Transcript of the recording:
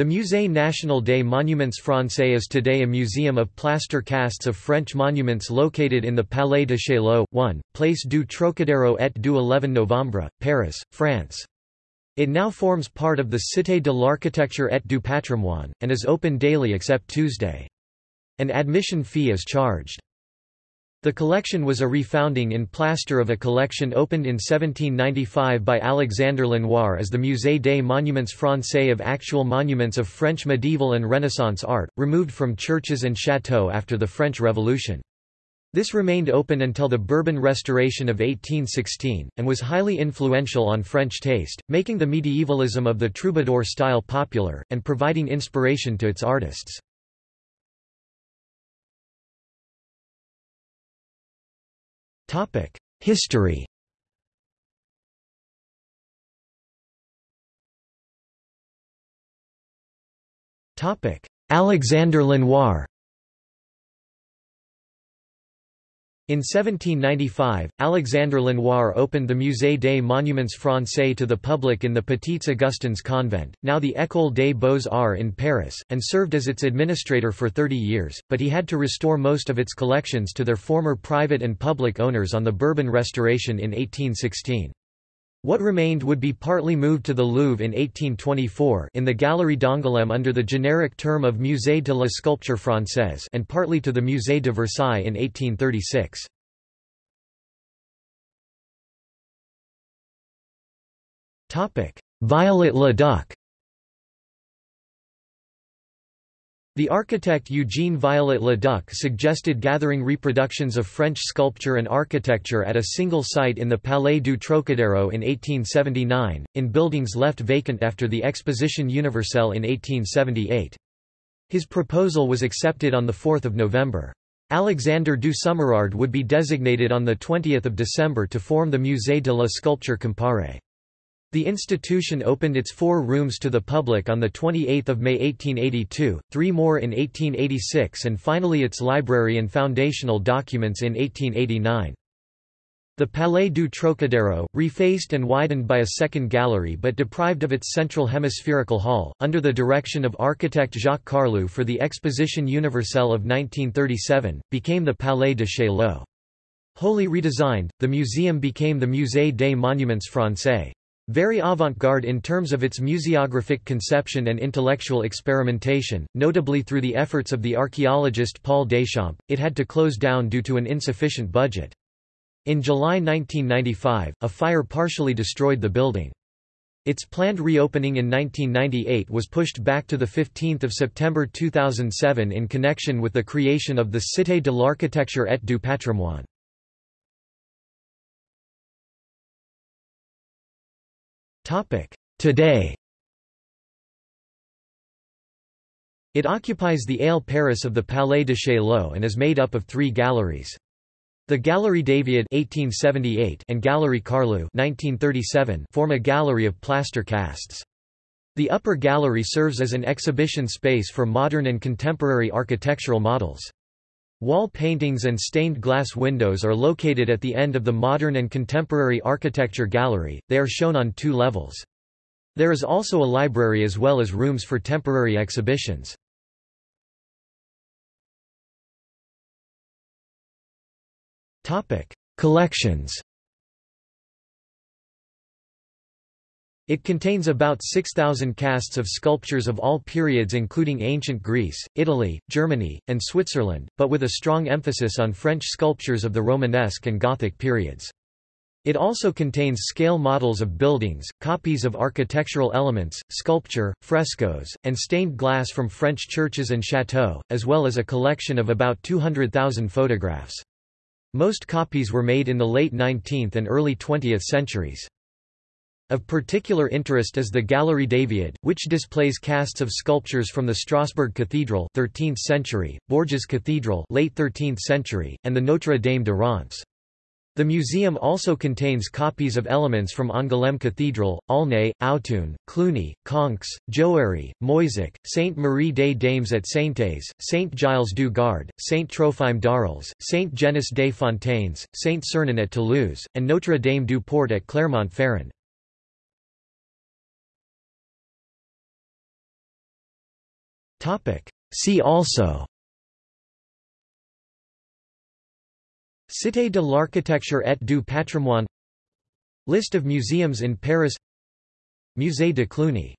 The Musée National des Monuments Français is today a museum of plaster casts of French monuments located in the Palais de Chaillot, 1, Place du Trocadéro et du 11 Novembre, Paris, France. It now forms part of the Cité de l'Architecture et du Patrimoine, and is open daily except Tuesday. An admission fee is charged. The collection was a refounding in plaster of a collection opened in 1795 by Alexandre Lenoir as the Musée des Monuments Français of actual monuments of French medieval and Renaissance art, removed from churches and châteaux after the French Revolution. This remained open until the Bourbon Restoration of 1816, and was highly influential on French taste, making the medievalism of the troubadour style popular, and providing inspiration to its artists. History. Topic: Alexander Lenoir In 1795, Alexandre Lenoir opened the Musée des Monuments Français to the public in the Petites Augustins convent, now the École des Beaux-Arts in Paris, and served as its administrator for 30 years, but he had to restore most of its collections to their former private and public owners on the Bourbon Restoration in 1816. What remained would be partly moved to the Louvre in 1824 in the Galerie d'Angoulême under the generic term of Musée de la Sculpture Française and partly to the Musée de Versailles in 1836. Viollet le Duc The architect Eugene Viollet-le-Duc suggested gathering reproductions of French sculpture and architecture at a single site in the Palais du Trocadéro in 1879, in buildings left vacant after the Exposition Universelle in 1878. His proposal was accepted on 4 November. Alexandre du Sommerard would be designated on 20 December to form the Musée de la Sculpture Comparée. The institution opened its four rooms to the public on 28 May 1882, three more in 1886 and finally its library and foundational documents in 1889. The Palais du Trocadéro, refaced and widened by a second gallery but deprived of its central hemispherical hall, under the direction of architect Jacques Carlu for the Exposition Universelle of 1937, became the Palais de Chaillot. Wholly redesigned, the museum became the Musée des Monuments Français. Very avant-garde in terms of its museographic conception and intellectual experimentation, notably through the efforts of the archaeologist Paul Deschamps, it had to close down due to an insufficient budget. In July 1995, a fire partially destroyed the building. Its planned reopening in 1998 was pushed back to 15 September 2007 in connection with the creation of the Cité de l'Architecture et du Patrimoine. Today It occupies the aile Paris of the Palais de Chaillot and is made up of three galleries. The Galerie Davioud 1878 and Galerie Carlu 1937 form a gallery of plaster casts. The upper gallery serves as an exhibition space for modern and contemporary architectural models. Wall paintings and stained glass windows are located at the end of the Modern and Contemporary Architecture Gallery, they are shown on two levels. There is also a library as well as rooms for temporary exhibitions. Collections It contains about 6,000 casts of sculptures of all periods including ancient Greece, Italy, Germany, and Switzerland, but with a strong emphasis on French sculptures of the Romanesque and Gothic periods. It also contains scale models of buildings, copies of architectural elements, sculpture, frescoes, and stained glass from French churches and chateaux, as well as a collection of about 200,000 photographs. Most copies were made in the late 19th and early 20th centuries. Of particular interest is the Galerie Davioud, which displays casts of sculptures from the Strasbourg Cathedral 13th century, Bourges Cathedral late 13th century, and the Notre Dame de Reims. The museum also contains copies of elements from Angoulême Cathedral, Aulnay, Autun, Cluny, Conques, Jouarre, Moissac, Sainte Marie des Dames at Saintes, Saint Gilles du Gard, Saint Trophime d'Arles, Saint Genis des Fontaines, Saint Sernin at Toulouse, and Notre Dame du Port at Clermont-Ferrand. See also. Cité de l'architecture et du patrimoine. List of museums in Paris. Musée de Cluny